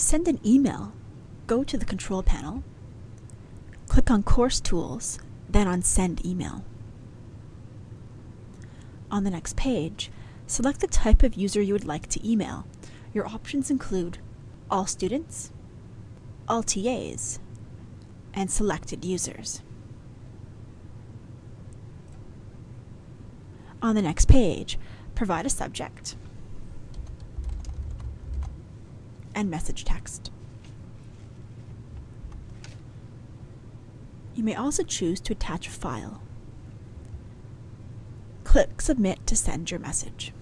To send an email, go to the control panel, click on Course Tools, then on Send Email. On the next page, select the type of user you would like to email. Your options include all students, all TAs, and selected users. On the next page, provide a subject and message text. You may also choose to attach a file. Click Submit to send your message.